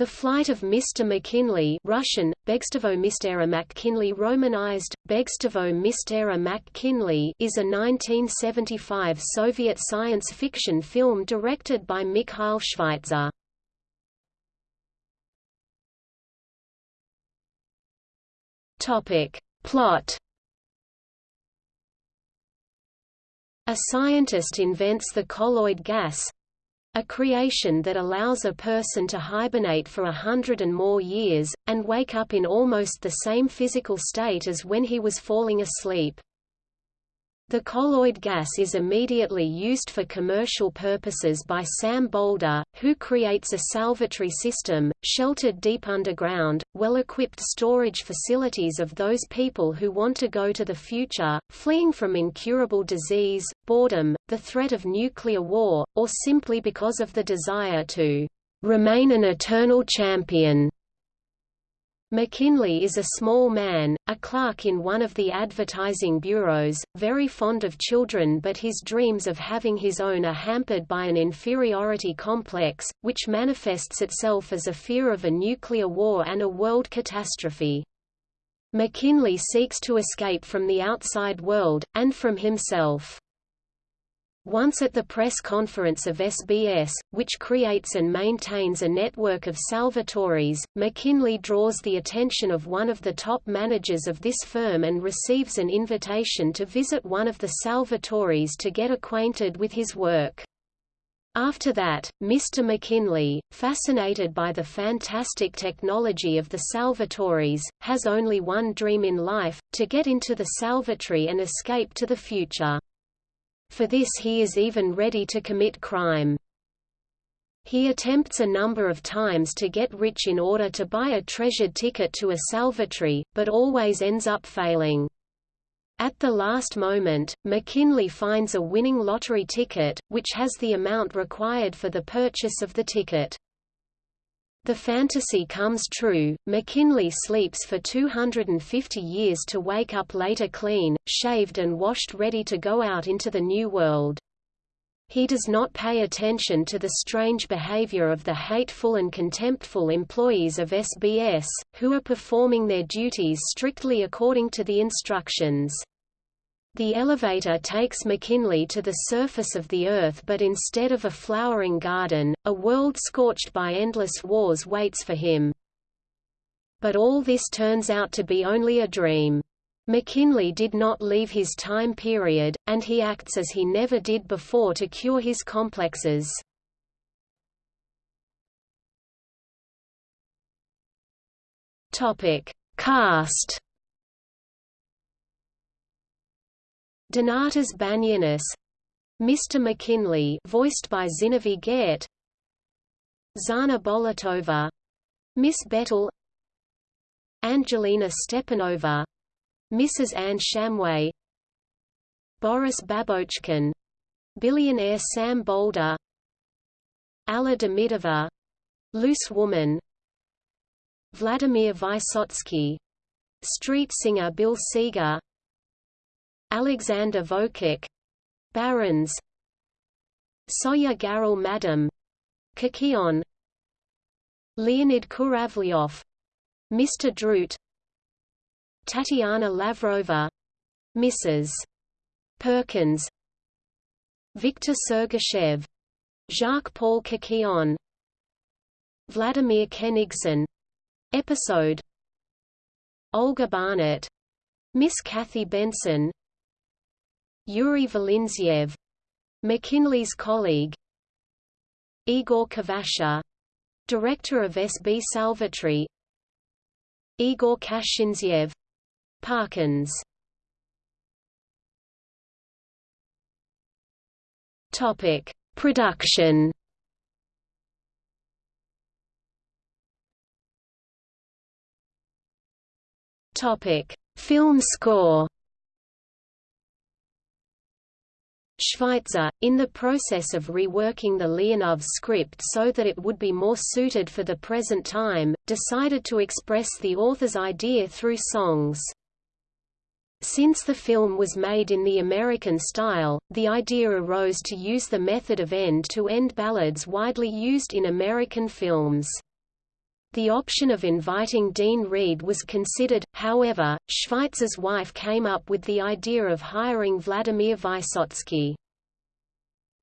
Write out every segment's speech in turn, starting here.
The Flight of Mr. McKinley Russian, Begstavo Mistera McKinley Romanized, Begstavo Mistera McKinley is a 1975 Soviet science fiction film directed by Mikhail Schweitzer. Plot A scientist invents the colloid gas, a creation that allows a person to hibernate for a hundred and more years, and wake up in almost the same physical state as when he was falling asleep. The colloid gas is immediately used for commercial purposes by Sam Boulder, who creates a salvatory system, sheltered deep underground, well-equipped storage facilities of those people who want to go to the future, fleeing from incurable disease, boredom, the threat of nuclear war, or simply because of the desire to remain an eternal champion. McKinley is a small man, a clerk in one of the advertising bureaus, very fond of children but his dreams of having his own are hampered by an inferiority complex, which manifests itself as a fear of a nuclear war and a world catastrophe. McKinley seeks to escape from the outside world, and from himself. Once at the press conference of SBS, which creates and maintains a network of salvatories, McKinley draws the attention of one of the top managers of this firm and receives an invitation to visit one of the salvatories to get acquainted with his work. After that, Mr. McKinley, fascinated by the fantastic technology of the salvatories, has only one dream in life, to get into the salvatory and escape to the future. For this he is even ready to commit crime. He attempts a number of times to get rich in order to buy a treasured ticket to a salvatory, but always ends up failing. At the last moment, McKinley finds a winning lottery ticket, which has the amount required for the purchase of the ticket. The fantasy comes true, McKinley sleeps for 250 years to wake up later clean, shaved and washed ready to go out into the new world. He does not pay attention to the strange behavior of the hateful and contemptful employees of SBS, who are performing their duties strictly according to the instructions. The elevator takes McKinley to the surface of the Earth but instead of a flowering garden, a world scorched by endless wars waits for him. But all this turns out to be only a dream. McKinley did not leave his time period, and he acts as he never did before to cure his complexes. Cast Donatas Banionis Mr. McKinley voiced by Zinovy Gerdt Zhanna Bolotova Miss Bettel Angelina Stepanova Mrs. Anne Shamway Boris Babochkin Billionaire Sam Boulder Alla Demidova Loose Woman Vladimir Vysotsky Street singer Bill Seeger Alexander Vokach Barons Soya Garel Madam Kikion Leonid Kuravlyov Mr. Drut Tatiana Lavrova Mrs. Perkins Viktor Sergachev Jacques-Paul Kikion Vladimir Kenigson Episode Olga Barnett Miss Kathy Benson Yuri Volyntsev McKinley's colleague Igor Kvasha Director of SB Salvatory Igor Kashintsev Parkins. Topic Production. Topic Film score Schweitzer, in the process of reworking the Leonov script so that it would be more suited for the present time, decided to express the author's idea through songs. Since the film was made in the American style, the idea arose to use the method of end-to-end -end ballads widely used in American films. The option of inviting Dean Reed was considered, however, Schweitzer's wife came up with the idea of hiring Vladimir Vysotsky.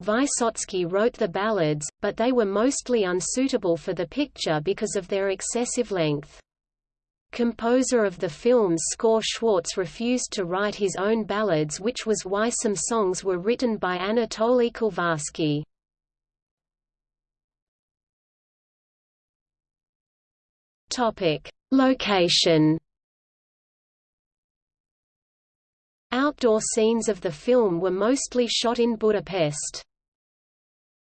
Vysotsky wrote the ballads, but they were mostly unsuitable for the picture because of their excessive length. Composer of the film's score Schwartz refused to write his own ballads which was why some songs were written by Anatoly Kulvarsky. Location Outdoor scenes of the film were mostly shot in Budapest.